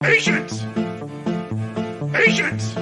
Patience! Patience!